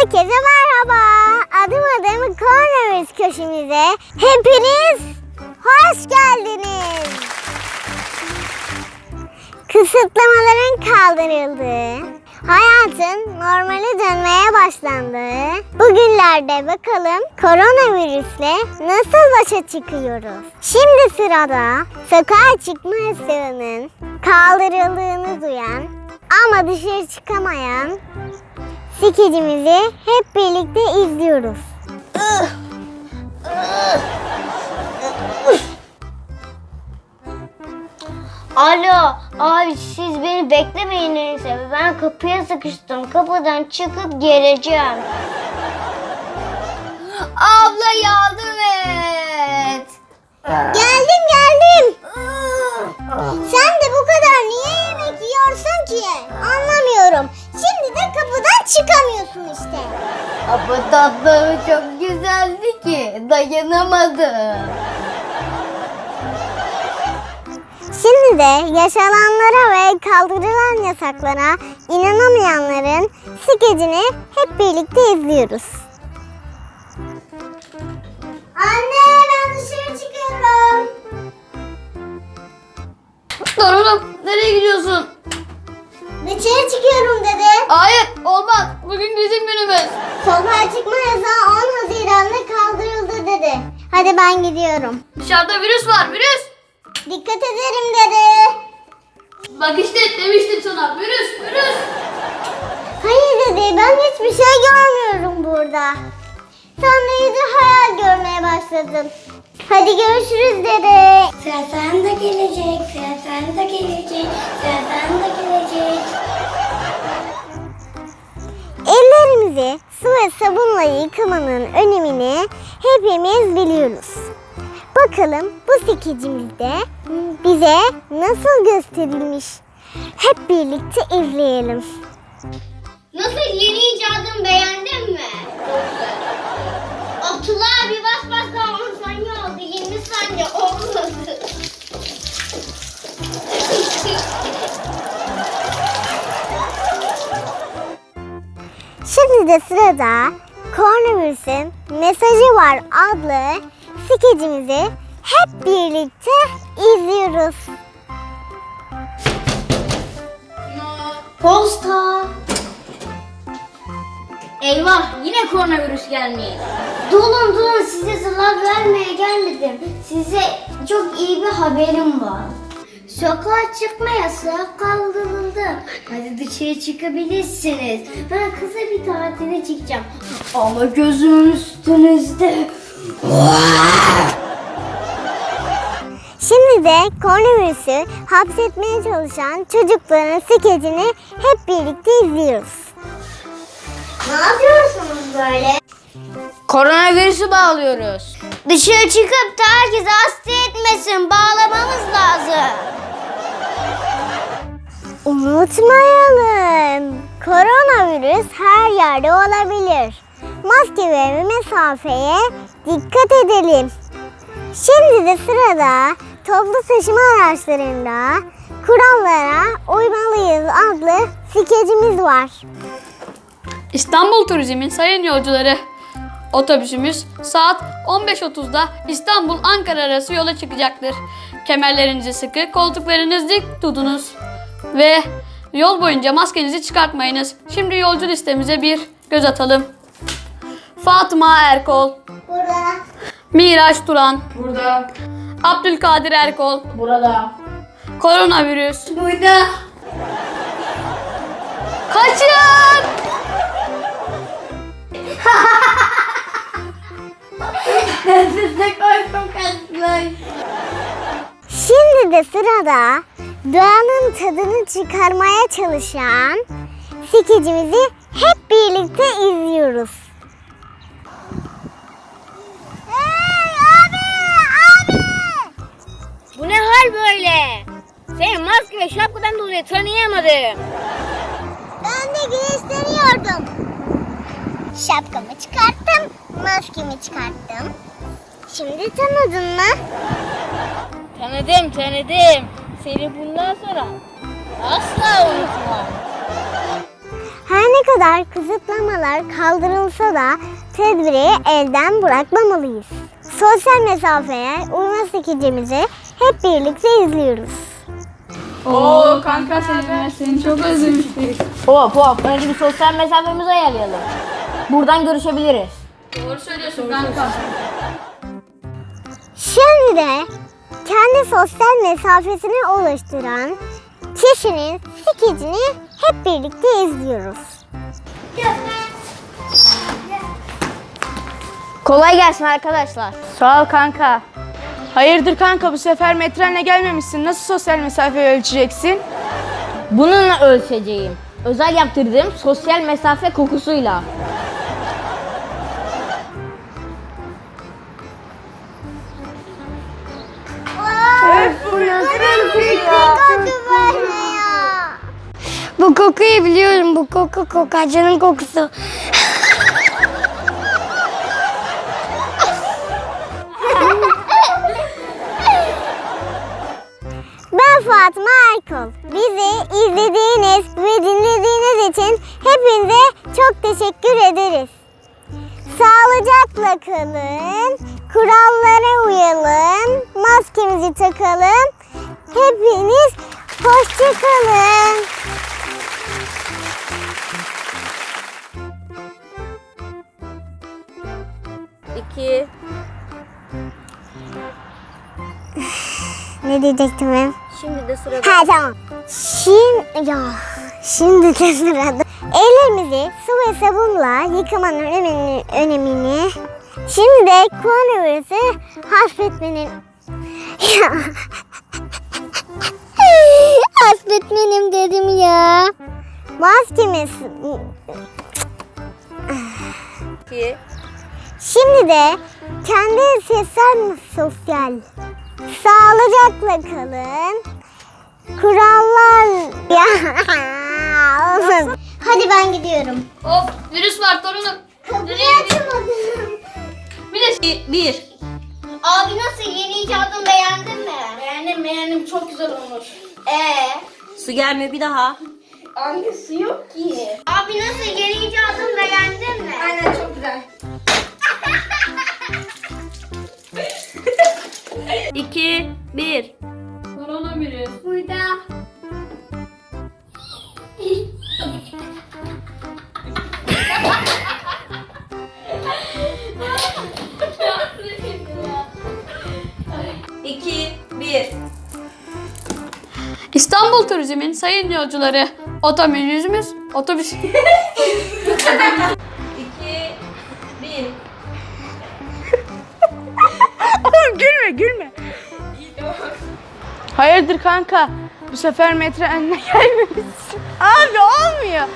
Herkese merhaba. Adım adım koronavirüs köşemize hepiniz hoş geldiniz. Kısıtlamaların kaldırıldığı, hayatın normale dönmeye başlandığı bugünlerde bakalım koronavirüsle nasıl başa çıkıyoruz? Şimdi sırada sokağa çıkma yasağının kaldırıldığını duyan ama dışarı çıkamayan skecimizi hep birlikte izliyoruz. Alo abi siz beni beklemeyin neyse. Ben kapıya sıkıştım. Kapıdan çıkıp geleceğim. Abla yardım et. Geldim geldim. Sen de bu kadar niye yemek yiyorsun ki? Anlamıyorum. Şimdi de kapıdan çıkamıyorsun işte. Ama tatlı çok güzeldi ki dayanamadım. Şimdi de yaşananlara ve kaldırılan yasaklara inanamayanların skecini hep birlikte izliyoruz. Dur oğlum nereye gidiyorsun? Dışarı çıkıyorum dedi. Hayır olmaz. Bugün bizim günümüz. Sokağa çıkma yasağı 10 Haziran'da kaldırıldı dedi. Hadi ben gidiyorum. Dışarıda virüs var virüs. Dikkat ederim dedi. Bak işte demiştim sana virüs virüs. Hayır dedi ben hiçbir şey görmüyorum burada. Sen de hayal görmeye başladın. Hadi görüşürüz dedi. Sefen de gelecek, sefen de gelecek, sefen de gelecek. Ellerimizi su ve sabunla yıkamanın önemini hepimiz biliyoruz. Bakalım bu skecimizde bize nasıl gösterilmiş. Hep birlikte izleyelim. Nasıl yeni icadın beğendin mi? Abdullah abi bas bas daha 10 saniye oldu. 20 saniye olmadı. Şimdi de sırada koronavirüsün mesajı var adlı skecimizi hep birlikte izliyoruz. Posta. Eyvah yine koronavirüs gelmiş. Durun durun size zarar vermeye gelmedim. Size çok iyi bir haberim var. Sokağa çıkma yasağı kaldırıldı. Hadi dışarı çıkabilirsiniz. Ben kısa bir tatile çıkacağım. Ama gözümün üstünüzde. Şimdi de koronavirüsü hapsetmeye çalışan çocukların skecini hep birlikte izliyoruz. Ne yapıyorsunuz böyle? Koronavirüsü bağlıyoruz. Dışarı çıkıp da herkese hasta etmesin. Bağlamamız lazım. Unutmayalım. Koronavirüs her yerde olabilir. Maske ve mesafeye dikkat edelim. Şimdi de sırada toplu taşıma araçlarında kurallara uymalıyız adlı skecimiz var. İstanbul Turizm'in sayın yolcuları. Otobüsümüz saat 15.30'da İstanbul Ankara arası yola çıkacaktır. Kemerlerinizi sıkı, koltuklarınızı dik tutunuz. Ve yol boyunca maskenizi çıkartmayınız. Şimdi yolcu listemize bir göz atalım. Fatıma Erkol, Burada. Miraç Turan. Burada. Abdülkadir Erkol. Burada. Koronavirüs. Burada. Kaçın! Size korkum kaçmış. Şimdi de sırada doğanın tadını çıkarmaya çalışan skecimizi hep birlikte izliyoruz. Hey abi! Abi! Bu ne hal böyle? Seni maske ve şapkadan dolayı tanıyamadım. Ben de güneşleniyordum. Şapkamı çıkarttım, maskemi çıkarttım. Şimdi tanıdın mı? Tanıdım tanıdım. Seni bundan sonra asla unutmam. Her ne kadar kısıtlamalar kaldırılsa da tedbiri elden bırakmamalıyız. Sosyal mesafeye uyma skecimizi hep birlikte izliyoruz. Oo kanka seni, seni çok özlemiştik. Hop hop önce bir sosyal mesafemizi ayarlayalım. Buradan görüşebiliriz. Doğru söylüyorsun kanka. Şimdi de kendi sosyal mesafesini oluşturan kişinin skecini hep birlikte izliyoruz. Kolay gelsin arkadaşlar. Sağ ol kanka. Hayırdır kanka bu sefer metrenle gelmemişsin. Nasıl sosyal mesafe ölçeceksin? Bununla ölçeceğim. Özel yaptırdığım sosyal mesafe kokusuyla. Bu kokuyu biliyorum. Bu koku kokacının kokusu. Ben Fatma Erkol. Bizi izlediğiniz ve dinlediğiniz için hepinize çok teşekkür ederiz. Sağlıcakla kalın, kurallara uyalım, maskemizi takalım. Hepiniz hoşça kalın. İki. Ne diyecektim ben? Şimdi de sırada. Ha tamam. Şimdi ya şimdi de sırada. Ellerimizi su ve sabunla yıkamanın önemini, önemini şimdi de koronavirüsü hafifletmenin Hafifletmenim dedim ya. Maskemiz İki. Şimdi de kendi sosyal sosyal sağlıcakla kalın. Kurallar ya. Hadi ben gidiyorum. Of virüs var torunum. Kapıyı açamadım. Bir de bir. Abi nasıl yeni icadını beğendin mi? Beğendim beğendim çok güzel olmuş. Ee? Su gelmiyor bir daha. Anne su yok ki. Abi nasıl yeni icadını beğendin mi? Aynen çok güzel. İki. Bir. Koronavirüs. Burada. Turizm'in sayın yolcuları otobüsümüz otobüs İki. Bir. Oğlum gülme gülme. Hayırdır kanka bu sefer metrenle gelmemişsin. Abi olmuyor.